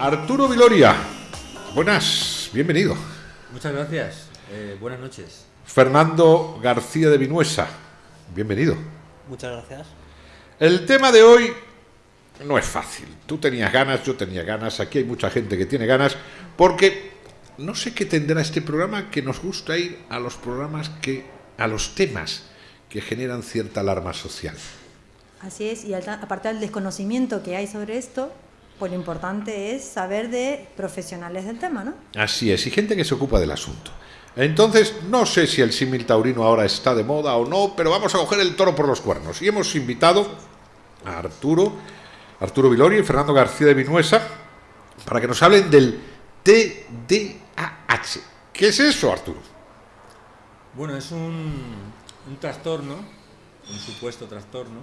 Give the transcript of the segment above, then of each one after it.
Arturo Viloria, buenas, bienvenido. Muchas gracias, eh, buenas noches. Fernando García de Vinuesa, bienvenido. Muchas gracias. El tema de hoy no es fácil. Tú tenías ganas, yo tenía ganas, aquí hay mucha gente que tiene ganas, porque no sé qué tendrá este programa que nos gusta ir a los programas que, a los temas que generan cierta alarma social. Así es, y aparte del desconocimiento que hay sobre esto, pues lo importante es saber de profesionales del tema, ¿no? Así es, y gente que se ocupa del asunto. Entonces, no sé si el símil taurino ahora está de moda o no, pero vamos a coger el toro por los cuernos. Y hemos invitado a Arturo, Arturo Vilori y Fernando García de Vinuesa para que nos hablen del TDAH. ¿Qué es eso, Arturo? Bueno, es un, un trastorno, un supuesto trastorno,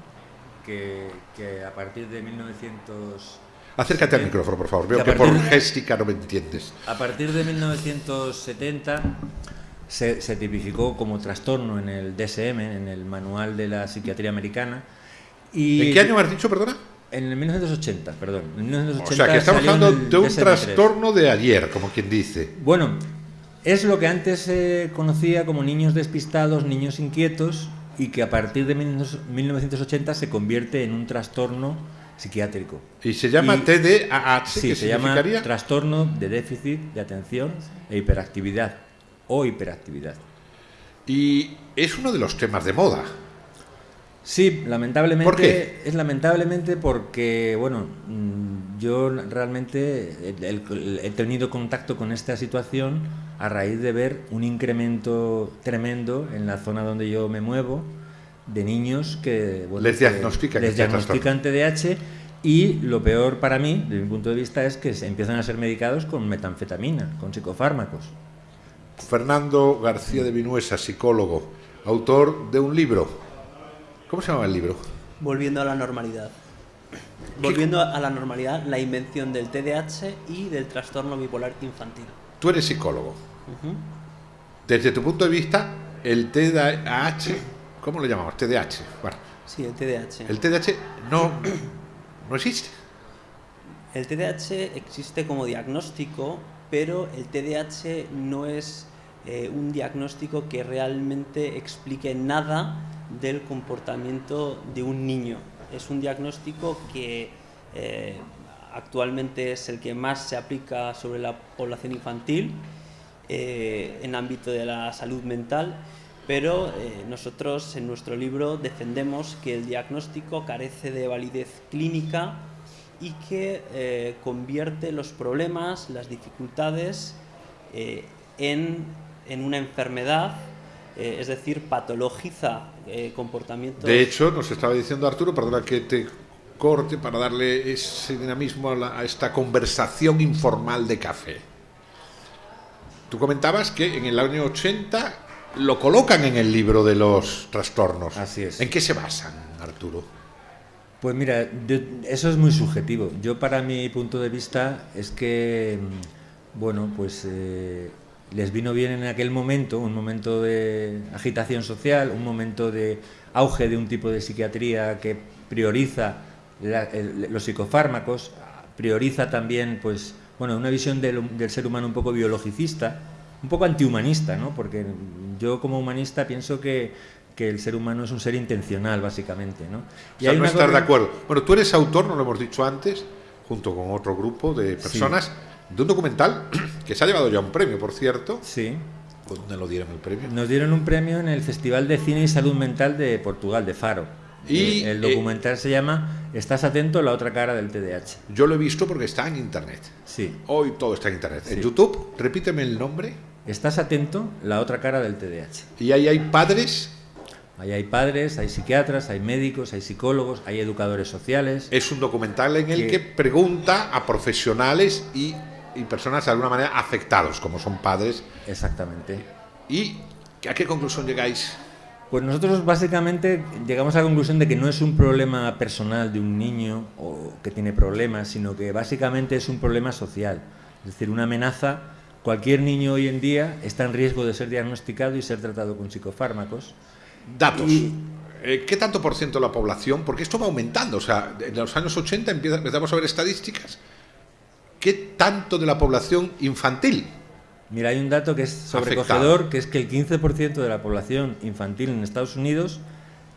que, que a partir de 1900 Acércate al micrófono, por favor. Veo que, por géstica no me entiendes. A partir de 1970 se, se, tipificó como trastorno en el DSM, en el Manual de la Psiquiatría Americana. Y ¿En qué año me has dicho, perdona? En el 1980, perdón. En 1980 o sea, que estamos hablando de un trastorno de ayer, como quien dice. Bueno, es lo que antes se conocía como niños despistados, niños inquietos, y que a partir de 1980 se convierte en un trastorno psiquiátrico. ¿Y se llama TDAH? Sí, se llama trastorno de déficit de atención e hiperactividad o hiperactividad. Y es uno de los temas de moda. Sí, lamentablemente. ¿Por qué? Es lamentablemente porque, bueno, mm, yo realmente he tenido contacto con esta situación a raíz de ver un incremento tremendo en la zona donde yo me muevo de niños que les diagnostican, les diagnostican TDAH y lo peor para mí, desde mi punto de vista, es que se empiezan a ser medicados con metanfetamina, con psicofármacos. Fernando García de Vinuesa, psicólogo, autor de un libro. ¿Cómo se llama el libro? Volviendo a la normalidad. Volviendo a la normalidad, la invención del TDAH y del trastorno bipolar infantil. Tú eres psicólogo. Desde tu punto de vista, el TDAH ¿Cómo lo llamamos? TDAH. Bueno. Sí, el TDAH. El TDAH no, no existe. El TDAH existe como diagnóstico, pero el TDAH no es eh, un diagnóstico que realmente explique nada del comportamiento de un niño. Es un diagnóstico que eh, actualmente es el que más se aplica sobre la población infantil eh, en ámbito de la salud mental pero eh, nosotros en nuestro libro defendemos que el diagnóstico carece de validez clínica y que eh, convierte los problemas, las dificultades eh, en, en, una enfermedad, es decir, patologiza comportamientos. De hecho, nos estaba diciendo Arturo, perdona que te corte para darle ese dinamismo a, la, a esta conversación informal de café. Tú comentabas que en el año 80 lo colocan en el libro de los trastornos. Así es. ¿En qué se basan, Arturo? Pues mira, eso es muy subjetivo. Yo para mi punto de vista es que, mm, bueno, pues eh, les vino bien en aquel momento, un momento de agitación social, un momento de auge de un tipo de psiquiatría que prioriza los psicofármacos, prioriza también, pues, bueno, una visión del, del ser humano un poco biologicista, un poco antihumanista, ¿no? Porque yo como humanista pienso que, que el ser humano es un ser intencional, básicamente, ¿no? Y hay no estar de acuerdo. Bueno, tú eres autor, no lo hemos dicho antes, junto con otro grupo de personas, de un documental que se ha llevado ya un premio, por cierto. Sí. ¿Dónde lo dieron el premio? Nos dieron un premio en el Festival de Cine y Salud Mental de Portugal, de Faro. Y el, eh, documental se llama Estás atento, la otra cara del TDAH. Yo lo he visto porque está en internet. Sí. Hoy todo está en internet. En YouTube, repíteme el nombre. Estás atento, la otra cara del TDAH. ¿Y ahí hay padres? Ahí hay padres, hay psiquiatras, hay médicos, hay psicólogos, hay educadores sociales. Es un documental en el Que- que pregunta a profesionales y, y personas de alguna manera afectados, como son padres. Exactamente. ¿Y a qué conclusión llegáis? Pues nosotros básicamente llegamos a la conclusión de que no es un problema personal de un niño o que tiene problemas, sino que básicamente es un problema social. Es decir, una amenaza. Cualquier niño hoy en día está en riesgo de ser diagnosticado y ser tratado con psicofármacos. Datos. Y- Eh, ¿Qué tanto por ciento de la población? Porque esto va aumentando. O sea, en los años 80 empieza- empezamos a ver estadísticas. ¿Qué tanto de la población infantil? Mira, hay un dato que es sobrecogedor, que es que el 15% de la población infantil en Estados Unidos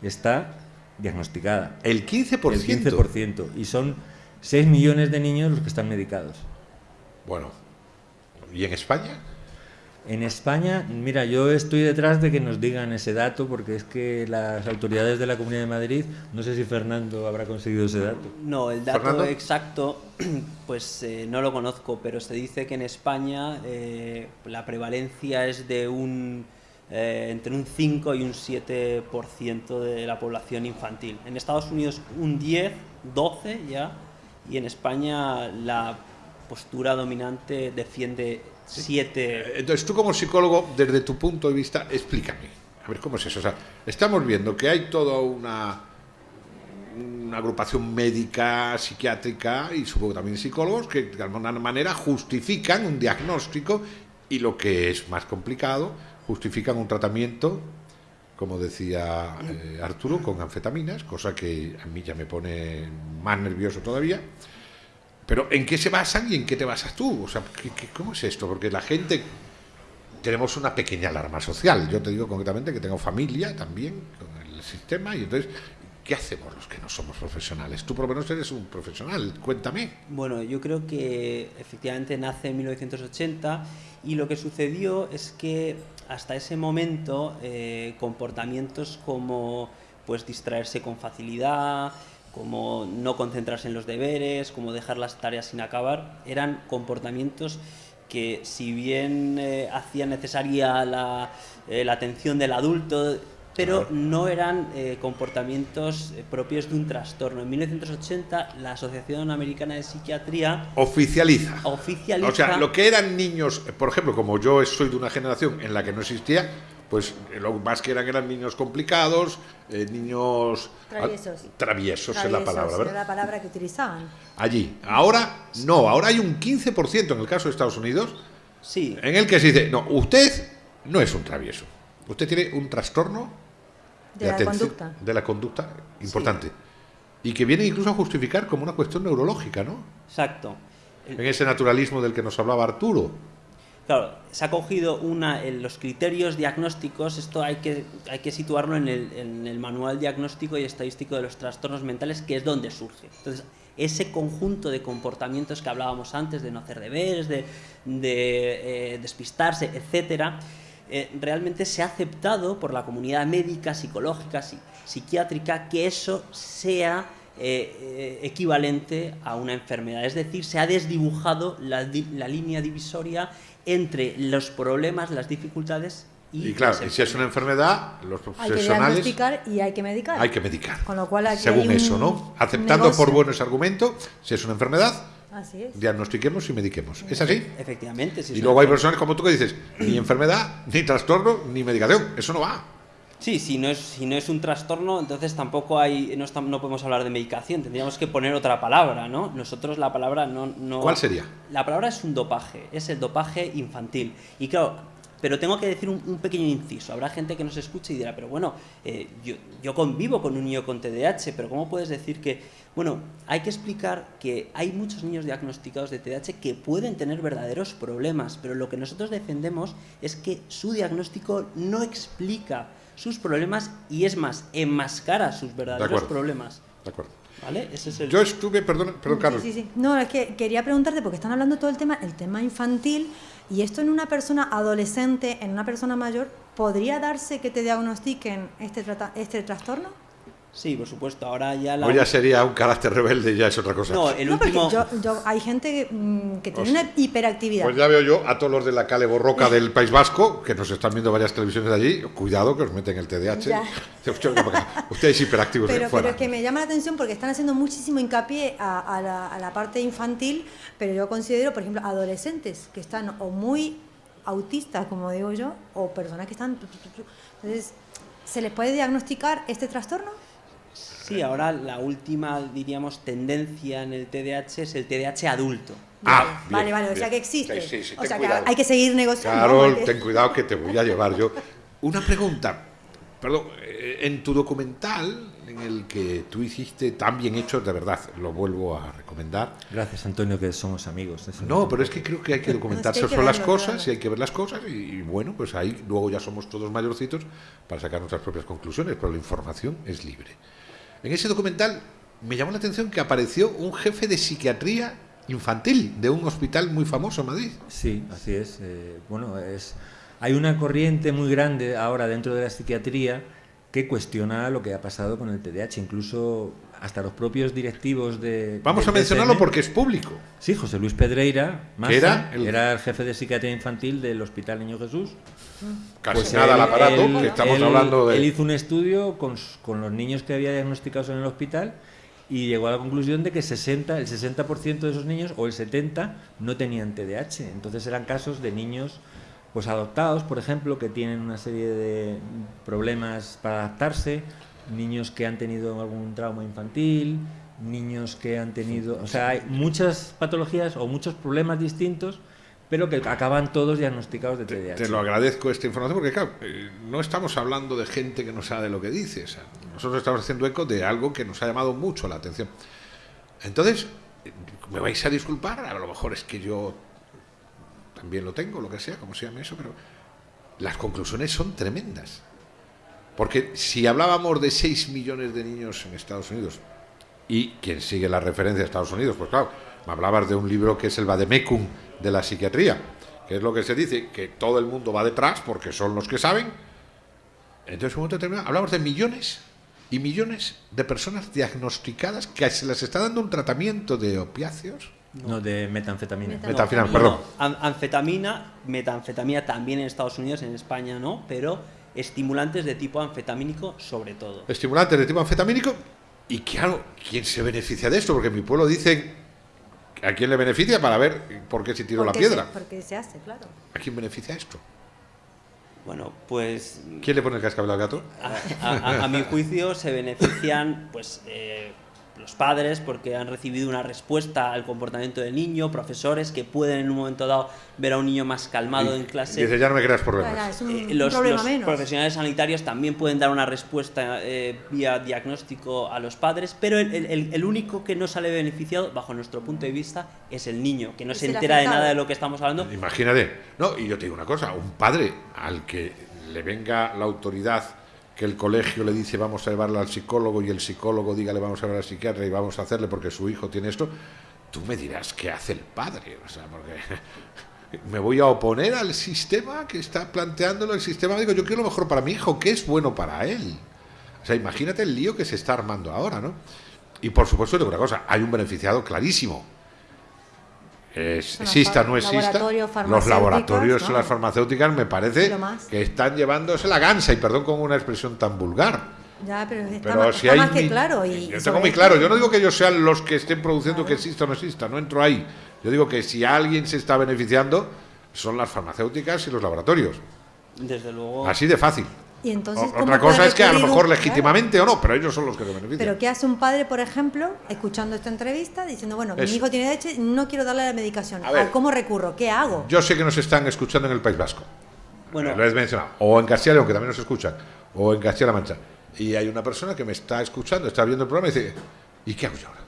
está diagnosticada. El 15%. El 15%. Y son 6 millones de niños los que están medicados. Bueno, ¿y en España? En España, mira, yo estoy detrás de que nos digan ese dato porque es que las autoridades de la Comunidad de Madrid, no sé si Fernando habrá conseguido ese dato. No, el dato Fernando. exacto, pues eh, no lo conozco, pero se dice que en España eh, la prevalencia es de un eh, entre un 5 y un 7% de la población infantil. En Estados Unidos un 10, 12 ya, y en España la postura dominante defiende 7. Entonces, tú como psicólogo, desde tu punto de vista, explícame. A ver, ¿cómo es eso? O sea, estamos viendo que hay toda una, una agrupación médica, psiquiátrica y supongo también psicólogos que de alguna manera justifican un diagnóstico y lo que es más complicado, justifican un tratamiento, como decía eh, Arturo, con anfetaminas, cosa que a mí ya me pone más nervioso todavía. Pero ¿en qué se basan y en qué te basas tú? O sea, ¿qué- qué- ¿cómo es esto? Porque la gente tenemos una pequeña alarma social. Yo te digo concretamente que tengo familia también con el sistema y entonces, ¿qué hacemos los que no somos profesionales? Tú por lo menos eres un profesional, cuéntame. Bueno, yo creo que efectivamente nace en 1980 y lo que sucedió es que hasta ese momento eh, comportamientos como pues distraerse con facilidad, como no concentrarse en los deberes, como dejar las tareas sin acabar, eran comportamientos que si bien eh, hacían necesaria la, eh, la atención del adulto, pero Claro. no eran eh, comportamientos propios de un trastorno. En 1980 la Asociación Americana de Psiquiatría Oficializa. oficializa... O sea, lo que eran niños, por ejemplo, como yo soy de una generación en la que no existía, pues eh, lo más que eran eran niños complicados, eh, niños Traviesos. traviesos es la palabra, la palabra que utilizaban. Allí. Ahora no, ahora hay un 15% en el caso de Estados Unidos Sí, en el que se dice, no, usted no es un travieso. Usted tiene un trastorno De la atención- conducta. De la conducta importante. Y que viene incluso a justificar como una cuestión neurológica, ¿no? exacto. En ese naturalismo del que nos hablaba Arturo. Claro, se ha cogido una, en los criterios diagnósticos, esto hay que, hay que situarlo en el, manual diagnóstico y estadístico de los trastornos mentales, que es donde surge. Entonces, ese conjunto de comportamientos que hablábamos antes, de no hacer deberes, de, de, eh, despistarse, etcétera, eh, realmente se ha aceptado por la comunidad médica, psicológica, psi- psiquiátrica, que eso sea eh, equivalente a una enfermedad. Es decir, se ha desdibujado la, di- la línea divisoria entre los problemas, las dificultades y, Y claro, y si es una enfermedad, los Hay que profesionales diagnosticar y hay que medicar. hay que medicar. Con lo cual aquí Según hay un eso, ¿no? Aceptando negocio. por buenos argumentos, si es una enfermedad, Así es. diagnostiquemos y mediquemos. ¿Es así? Efectivamente, sí. Y luego hay personas como tú que dices, ni enfermedad, ni trastorno, ni medicación. Eso no va. Sí, si no, es, si no es un trastorno, entonces tampoco hay, no, estam- no podemos hablar de medicación, tendríamos que poner otra palabra, ¿no? Nosotros la palabra no... no ¿Cuál sería? La palabra es un dopaje, es el dopaje infantil. Y claro, pero tengo que decir un, un pequeño inciso. Habrá gente que nos escuche y dirá, pero bueno, eh, yo, yo convivo con un niño con TDAH, pero ¿cómo puedes decir que... Bueno, hay que explicar que hay muchos niños diagnosticados de TDAH que pueden tener verdaderos problemas, pero lo que nosotros defendemos es que su diagnóstico no explica sus problemas y es más, enmascara sus verdaderos problemas. De acuerdo. ¿Vale? Ese es el... Yo estuve, perdón, perdón Carlos. Sí, sí, sí. No, es que quería preguntarte, porque están hablando todo el tema, el tema infantil, y esto en una persona adolescente, en una persona mayor, ¿podría darse que te diagnostiquen este, trata- este trastorno? Sí, por supuesto. Ahora ya la. O ya sería un carácter rebelde, ya es otra cosa. No, el No, porque último. yo, yo- hay gente que, mm, que tiene Hostia. una hiperactividad. Pues ya veo yo a todos los de la Cale Borroca del País Vasco, que nos están viendo varias televisiones de allí, cuidado que os meten el TDAH. Ustedes hiperactivos, pero, fuera. pero es que me llama la atención porque están haciendo muchísimo hincapié a, a la, a la parte infantil, pero yo considero, por ejemplo, adolescentes que están o muy autistas, como digo yo, o personas que están... Entonces, ¿se les puede diagnosticar este trastorno? Sí, ahora la última, diríamos, tendencia en el TDAH es el TDAH adulto. Ah, vale, bien, vale, o sea que existe. Sí, sí, sí, o sea cuidado. que hay que seguir negociando. Carol, ten cuidado que te voy a llevar yo. Una pregunta, perdón, eh, en tu documental, en el que tú hiciste tan bien hecho, de verdad, lo vuelvo a recomendar. Gracias, Antonio, que somos amigos. No, pero es que creo que hay que documentarse No, es que hay que sobre las cosas claro. y hay que ver las cosas y, y bueno, pues ahí luego ya somos todos mayorcitos para sacar nuestras propias conclusiones, pero la información es libre. En ese documental me llamó la atención que apareció un jefe de psiquiatría infantil de un hospital muy famoso en Madrid. Sí, así es. eh, bueno, es hay una corriente muy grande ahora dentro de la psiquiatría que cuestiona lo que ha pasado con el TDAH, incluso hasta los propios directivos de... Vamos a mencionarlo porque es público. Sí, José Luis Pedreira, Massa, era era, el- el... jefe de psiquiatría infantil del Hospital Niño Jesús. Casi Pues nada al aparato, él- que estamos él- hablando de... Él hizo un estudio con, con los niños que había diagnosticados en el hospital y llegó a la conclusión de que 60, el 60% de esos niños o el 70% no tenían TDAH. Entonces eran casos de niños pues adoptados, por ejemplo, que tienen una serie de problemas para adaptarse, niños que han tenido algún trauma infantil, niños que han tenido, o sea, hay muchas patologías o muchos problemas distintos, pero que acaban todos diagnosticados de TDAH. Te lo agradezco esta información porque, claro, eh, no estamos hablando de gente que no sabe lo que dice. o sea, nosotros estamos haciendo eco de algo que nos ha llamado mucho la atención. Entonces, me vais a disculpar, a lo mejor es que yo también lo tengo, lo que sea, como se llame eso, pero las conclusiones son tremendas. Porque si hablábamos de 6 millones de niños en Estados Unidos, y quien sigue la referencia de Estados Unidos, pues claro, me hablabas de un libro que es el Vademecum de la psiquiatría, que es lo que se dice, que todo el mundo va detrás porque son los que saben. Entonces, en un momento determinado, hablamos de millones y millones de personas diagnosticadas que se les está dando un tratamiento de opiáceos. No, de metanfetamina. Meta- Metanfetamina, No, perdón. no, anfetamina, metanfetamina también en Estados Unidos, en España no, pero estimulantes de tipo anfetamínico sobre todo. Estimulantes de tipo anfetamínico. Y claro, ¿quién se beneficia de esto? Porque en mi pueblo dicen a quién le beneficia para ver por qué se tiró la piedra. Se, porque se hace, claro. ¿A quién beneficia esto? Bueno, pues ¿Quién le pone el cascabel al gato? a, a- a mi juicio se benefician pues eh, los padres porque han recibido una respuesta al comportamiento del niño, profesores que pueden en un momento dado ver a un niño más calmado en clase. Dice, ya no me creas problemas. es un, Eh, un los, problema los menos. profesionales sanitarios también pueden dar una respuesta eh, vía diagnóstico a los padres, pero el, el- único que no sale beneficiado, bajo nuestro punto de vista, es el niño, que no se entera de nada de lo que estamos hablando. Imagínate. No, y yo te digo una cosa, un padre al que le venga la autoridad que el colegio le dice vamos a llevarle al psicólogo y el psicólogo diga le vamos a llevar al psiquiatra y vamos a hacerle porque su hijo tiene esto, tú me dirás qué hace el padre, o sea, porque me voy a oponer al sistema que está planteándolo el sistema, digo, yo quiero lo mejor para mi hijo, ¿qué es bueno para él? O sea, imagínate el lío que se está armando ahora, ¿no? Y por supuesto, digo una cosa, hay un beneficiado clarísimo. Es- exista o no exista, los laboratorios ¿no? las farmacéuticas me parece que están llevándose la gansa, y perdón con una expresión tan vulgar. Ya, pero está, Pero más, si está hay más que mi- claro. Y yo tengo muy claro, yo no digo que ellos sean los que estén produciendo que exista o no exista, no entro ahí. Yo digo que si alguien se está beneficiando son las farmacéuticas y los laboratorios. Desde luego. Así de fácil. Y entonces, O- ¿cómo Otra cosa es que a lo mejor un- legítimamente o no, pero ellos son los que se benefician. Pero ¿qué hace un padre, por ejemplo, escuchando esta entrevista, diciendo, bueno, Eso. mi hijo tiene DH, no quiero darle la medicación? A ver. ¿A ¿Cómo recurro? ¿Qué hago? Yo sé que nos están escuchando en el País Vasco. Bueno, Lo he mencionado. O en Castilla y León, que también nos escuchan. O en Castilla-La Mancha. Y hay una persona que me está escuchando, está viendo el programa y dice, ¿y qué hago yo ahora?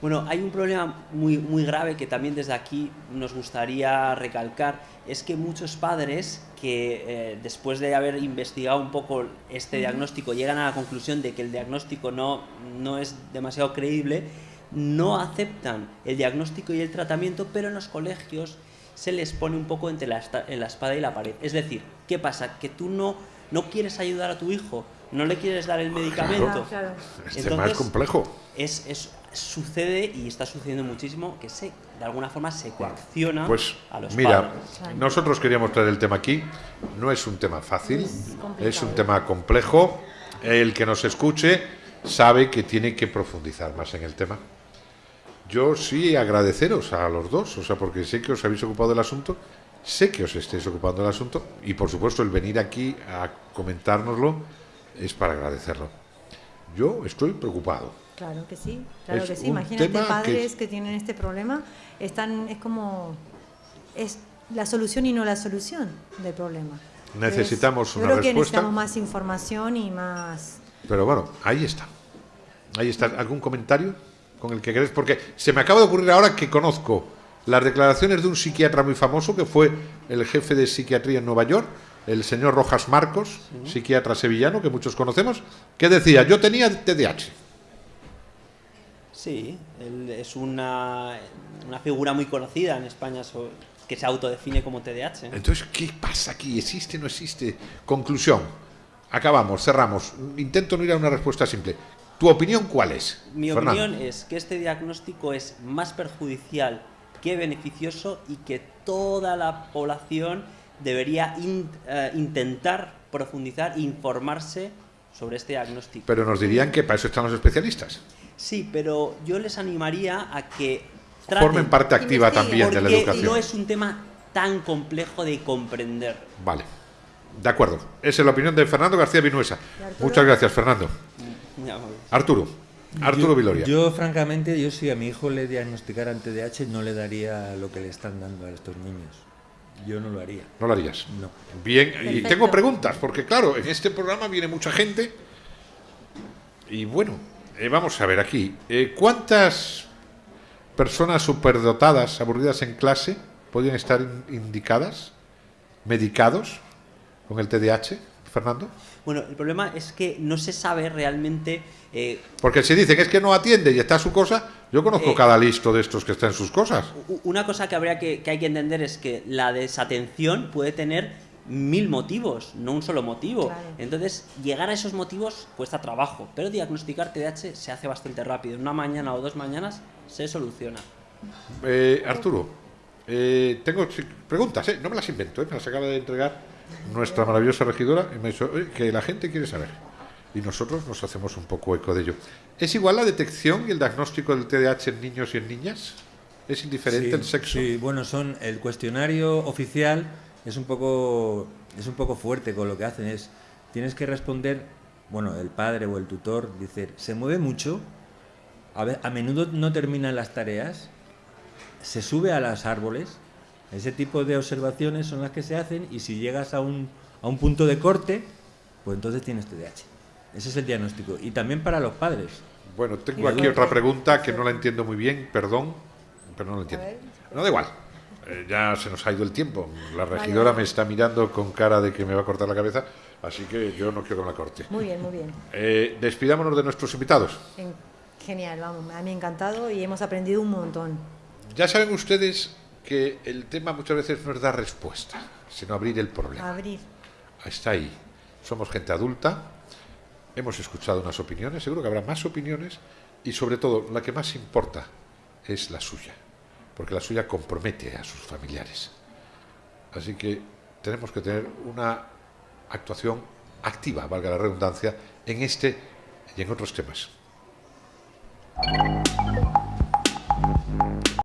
Bueno, hay un problema muy, muy grave que también desde aquí nos gustaría recalcar, es que muchos padres que eh, después de haber investigado un poco este diagnóstico llegan a la conclusión de que el diagnóstico no, no es demasiado creíble, no aceptan el diagnóstico y el tratamiento, pero en los colegios se les pone un poco entre la, en la espada y la pared. Es decir, ¿qué pasa? Que tú no no quieres ayudar a tu hijo, no le quieres dar el medicamento. Claro. Este tema es complejo. Es, es- sucede y está sucediendo muchísimo que se, de alguna forma se coacciona Pues a los mira, padres. nosotros queríamos traer el tema aquí. No es un tema fácil, Es es un tema complejo. El que nos escuche sabe que tiene que profundizar más en el tema. Yo sí agradeceros a los dos, o sea, porque sé que os habéis ocupado del asunto, sé que os estéis ocupando del asunto y por supuesto el venir aquí a comentárnoslo es para agradecerlo. Yo estoy preocupado. Claro que sí, claro Es que sí. Imagínate que padres es- que, tienen este problema, están, es como es la solución y no la solución del problema. Necesitamos Entonces, una yo creo que respuesta. necesitamos más información y más. Pero bueno, ahí está. Ahí está. ¿Algún comentario con el que querés? Porque se me acaba de ocurrir ahora que conozco las declaraciones de un psiquiatra muy famoso que fue el jefe de psiquiatría en Nueva York, el señor Rojas Marcos, psiquiatra sevillano que muchos conocemos, que decía, yo tenía TDAH. Sí, él es una, una figura muy conocida en España so- que se autodefine como TDAH. Entonces, ¿qué pasa aquí? ¿Existe o no existe? Conclusión. Acabamos, cerramos. Intento no ir a una respuesta simple. ¿Tu opinión cuál es? Mi Fernando? opinión es que este diagnóstico es más perjudicial que beneficioso y que toda la población debería in- eh, intentar profundizar e informarse sobre este diagnóstico. Pero nos dirían que para eso están los especialistas. Sí, pero yo les animaría a que traten, Formen parte activa también de la educación. no es un tema tan complejo de comprender. Vale. De acuerdo. Esa es la opinión de Fernando García Vinuesa. Muchas gracias, Fernando. Amable. Arturo. Arturo yo, Viloria. Yo, francamente, yo si a mi hijo le diagnosticaran TDAH, no le daría lo que le están dando a estos niños. Yo no lo haría. No lo harías. No. Bien, y tengo preguntas, porque claro, en este programa viene mucha gente. Y bueno, eh, vamos a ver aquí. eh, ¿Cuántas personas superdotadas, aburridas en clase, podrían estar in- indicadas, medicados con el TDAH, Fernando? Bueno, el problema es que no se sabe realmente eh, Porque si dicen que es que no atiende y está su cosa, yo conozco Eh, cada listo de estos que está en sus cosas. Una cosa que habría que, que hay que entender es que la desatención puede tener mil motivos, no un solo motivo. Claro. Entonces, llegar a esos motivos cuesta trabajo, pero diagnosticar TDAH se hace bastante rápido. En una mañana o dos mañanas se soluciona. Eh, Arturo, eh, tengo preguntas, ¿eh? no me las invento, ¿eh? me las acaba de entregar nuestra maravillosa regidora y me ha dicho "Oye, que la gente quiere saber. Y nosotros nos hacemos un poco eco de ello. ¿Es igual la detección y el diagnóstico del TDAH en niños y en niñas? ¿Es indiferente Sí, el sexo? Sí, bueno, son el cuestionario oficial es un poco es un poco fuerte con lo que hacen es tienes que responder, bueno, el padre o el tutor dice, se mueve mucho, a, ve- a menudo no terminan las tareas, se sube a los árboles, ese tipo de observaciones son las que se hacen y si llegas a un, a un punto de corte, pues entonces tienes TDAH. Ese es el diagnóstico. Y también para los padres. Bueno, tengo aquí otra pregunta que no la entiendo muy bien, perdón, pero no la entiendo. No da igual, ya se nos ha ido el tiempo. La regidora me está mirando con cara de que me va a cortar la cabeza, así que yo no quiero que me la corte. Muy bien, muy bien. Eh, despidámonos de nuestros invitados. En- Genial, vamos, a mí encantado y hemos aprendido un montón. Ya saben ustedes que el tema muchas veces no es dar respuesta, sino abrir el problema. Abrir. Está ahí. Somos gente adulta, hemos escuchado unas opiniones, seguro que habrá más opiniones y sobre todo la que más importa es la suya, porque la suya compromete a sus familiares. Así que tenemos que tener una actuación activa, valga la redundancia, en este y en otros temas.